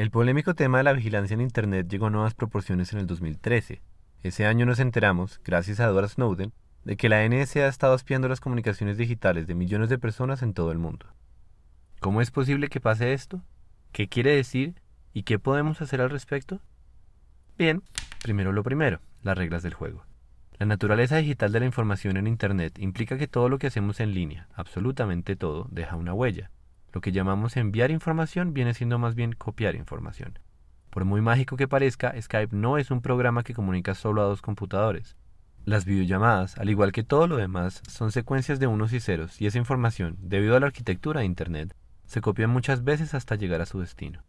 El polémico tema de la vigilancia en Internet llegó a nuevas proporciones en el 2013. Ese año nos enteramos, gracias a Edward Snowden, de que la NSA ha estado espiando las comunicaciones digitales de millones de personas en todo el mundo. ¿Cómo es posible que pase esto? ¿Qué quiere decir? ¿Y qué podemos hacer al respecto? Bien, primero lo primero, las reglas del juego. La naturaleza digital de la información en Internet implica que todo lo que hacemos en línea, absolutamente todo, deja una huella. Lo que llamamos enviar información viene siendo más bien copiar información. Por muy mágico que parezca, Skype no es un programa que comunica solo a dos computadores. Las videollamadas, al igual que todo lo demás, son secuencias de unos y ceros y esa información, debido a la arquitectura de Internet, se copia muchas veces hasta llegar a su destino.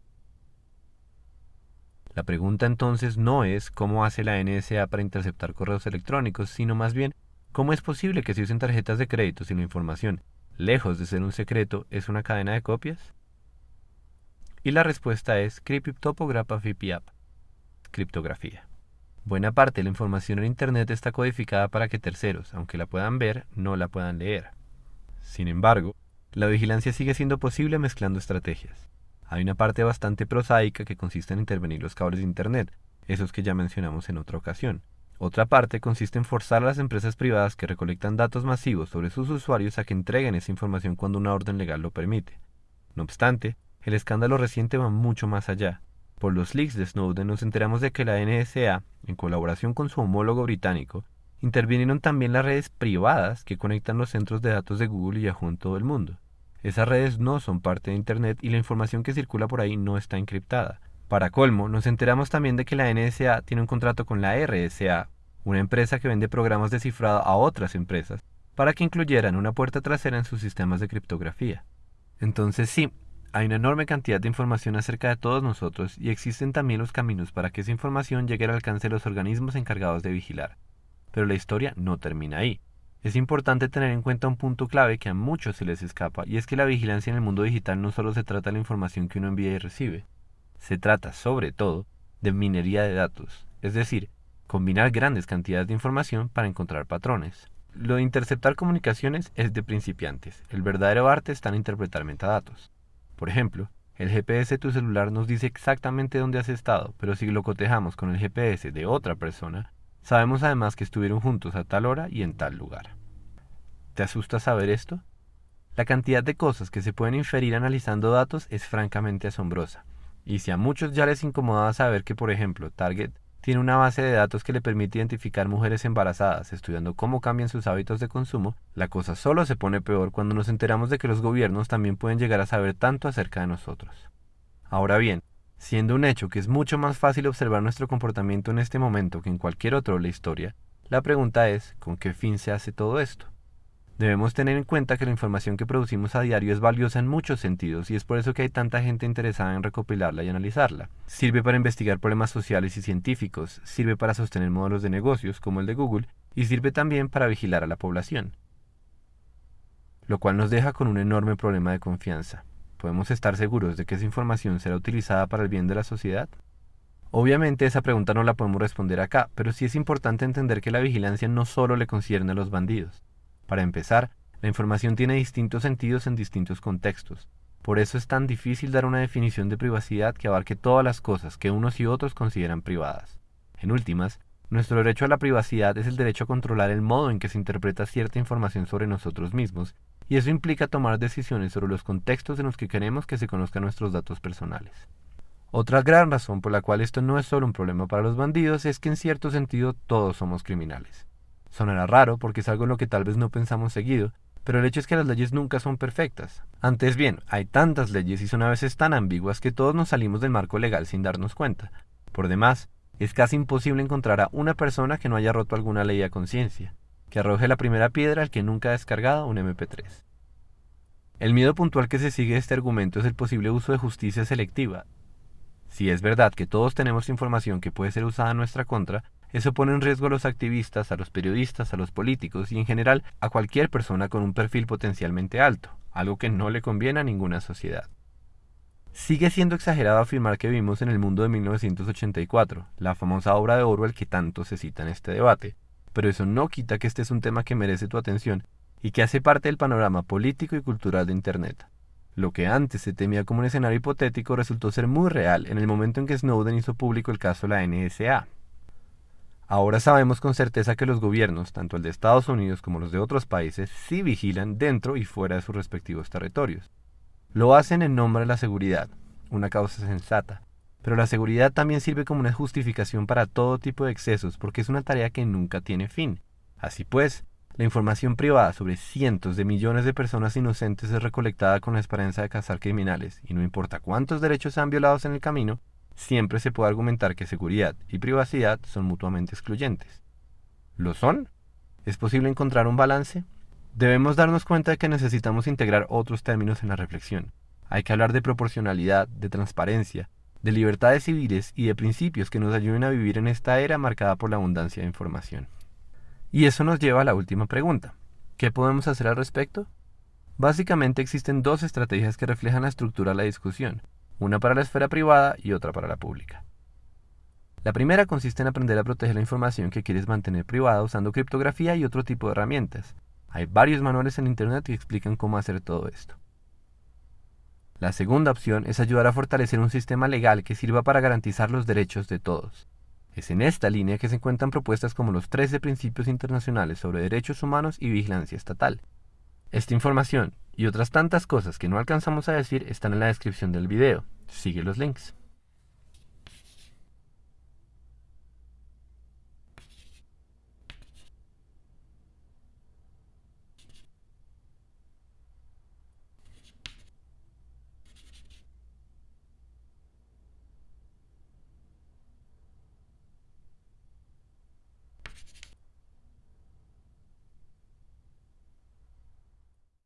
La pregunta entonces no es cómo hace la NSA para interceptar correos electrónicos, sino más bien cómo es posible que se usen tarjetas de crédito si la información lejos de ser un secreto, es una cadena de copias? Y la respuesta es criptografía. Buena parte de la información en Internet está codificada para que terceros, aunque la puedan ver, no la puedan leer. Sin embargo, la vigilancia sigue siendo posible mezclando estrategias. Hay una parte bastante prosaica que consiste en intervenir los cables de Internet, esos que ya mencionamos en otra ocasión, otra parte consiste en forzar a las empresas privadas que recolectan datos masivos sobre sus usuarios a que entreguen esa información cuando una orden legal lo permite. No obstante, el escándalo reciente va mucho más allá. Por los leaks de Snowden nos enteramos de que la NSA, en colaboración con su homólogo británico, intervinieron también las redes privadas que conectan los centros de datos de Google y Yahoo en todo el mundo. Esas redes no son parte de Internet y la información que circula por ahí no está encriptada. Para colmo, nos enteramos también de que la NSA tiene un contrato con la RSA, una empresa que vende programas de cifrado a otras empresas, para que incluyeran una puerta trasera en sus sistemas de criptografía. Entonces sí, hay una enorme cantidad de información acerca de todos nosotros y existen también los caminos para que esa información llegue al alcance de los organismos encargados de vigilar. Pero la historia no termina ahí. Es importante tener en cuenta un punto clave que a muchos se les escapa, y es que la vigilancia en el mundo digital no solo se trata de la información que uno envía y recibe, se trata, sobre todo, de minería de datos, es decir, combinar grandes cantidades de información para encontrar patrones. Lo de interceptar comunicaciones es de principiantes, el verdadero arte está en interpretar metadatos. Por ejemplo, el GPS de tu celular nos dice exactamente dónde has estado, pero si lo cotejamos con el GPS de otra persona, sabemos además que estuvieron juntos a tal hora y en tal lugar. ¿Te asusta saber esto? La cantidad de cosas que se pueden inferir analizando datos es francamente asombrosa. Y si a muchos ya les incomodaba saber que, por ejemplo, Target tiene una base de datos que le permite identificar mujeres embarazadas, estudiando cómo cambian sus hábitos de consumo, la cosa solo se pone peor cuando nos enteramos de que los gobiernos también pueden llegar a saber tanto acerca de nosotros. Ahora bien, siendo un hecho que es mucho más fácil observar nuestro comportamiento en este momento que en cualquier otro de la historia, la pregunta es, ¿con qué fin se hace todo esto? Debemos tener en cuenta que la información que producimos a diario es valiosa en muchos sentidos y es por eso que hay tanta gente interesada en recopilarla y analizarla. Sirve para investigar problemas sociales y científicos, sirve para sostener modelos de negocios como el de Google y sirve también para vigilar a la población. Lo cual nos deja con un enorme problema de confianza. ¿Podemos estar seguros de que esa información será utilizada para el bien de la sociedad? Obviamente esa pregunta no la podemos responder acá, pero sí es importante entender que la vigilancia no solo le concierne a los bandidos. Para empezar, la información tiene distintos sentidos en distintos contextos. Por eso es tan difícil dar una definición de privacidad que abarque todas las cosas que unos y otros consideran privadas. En últimas, nuestro derecho a la privacidad es el derecho a controlar el modo en que se interpreta cierta información sobre nosotros mismos, y eso implica tomar decisiones sobre los contextos en los que queremos que se conozcan nuestros datos personales. Otra gran razón por la cual esto no es solo un problema para los bandidos es que en cierto sentido todos somos criminales. Sonará raro porque es algo en lo que tal vez no pensamos seguido, pero el hecho es que las leyes nunca son perfectas. Antes bien, hay tantas leyes y son a veces tan ambiguas que todos nos salimos del marco legal sin darnos cuenta. Por demás, es casi imposible encontrar a una persona que no haya roto alguna ley a conciencia, que arroje la primera piedra al que nunca ha descargado un MP3. El miedo puntual que se sigue de este argumento es el posible uso de justicia selectiva. Si es verdad que todos tenemos información que puede ser usada en nuestra contra, eso pone en riesgo a los activistas, a los periodistas, a los políticos y en general a cualquier persona con un perfil potencialmente alto, algo que no le conviene a ninguna sociedad. Sigue siendo exagerado afirmar que vivimos en el mundo de 1984, la famosa obra de Orwell que tanto se cita en este debate, pero eso no quita que este es un tema que merece tu atención y que hace parte del panorama político y cultural de Internet. Lo que antes se temía como un escenario hipotético resultó ser muy real en el momento en que Snowden hizo público el caso de la NSA. Ahora sabemos con certeza que los gobiernos, tanto el de Estados Unidos como los de otros países, sí vigilan dentro y fuera de sus respectivos territorios. Lo hacen en nombre de la seguridad, una causa sensata, pero la seguridad también sirve como una justificación para todo tipo de excesos porque es una tarea que nunca tiene fin. Así pues, la información privada sobre cientos de millones de personas inocentes es recolectada con la esperanza de cazar criminales, y no importa cuántos derechos sean violados en el camino, siempre se puede argumentar que seguridad y privacidad son mutuamente excluyentes. ¿Lo son? ¿Es posible encontrar un balance? Debemos darnos cuenta de que necesitamos integrar otros términos en la reflexión. Hay que hablar de proporcionalidad, de transparencia, de libertades civiles y de principios que nos ayuden a vivir en esta era marcada por la abundancia de información. Y eso nos lleva a la última pregunta. ¿Qué podemos hacer al respecto? Básicamente existen dos estrategias que reflejan la estructura de la discusión, una para la esfera privada y otra para la pública. La primera consiste en aprender a proteger la información que quieres mantener privada usando criptografía y otro tipo de herramientas. Hay varios manuales en Internet que explican cómo hacer todo esto. La segunda opción es ayudar a fortalecer un sistema legal que sirva para garantizar los derechos de todos. Es en esta línea que se encuentran propuestas como los 13 principios internacionales sobre derechos humanos y vigilancia estatal. Esta información y otras tantas cosas que no alcanzamos a decir están en la descripción del video. Sigue los links.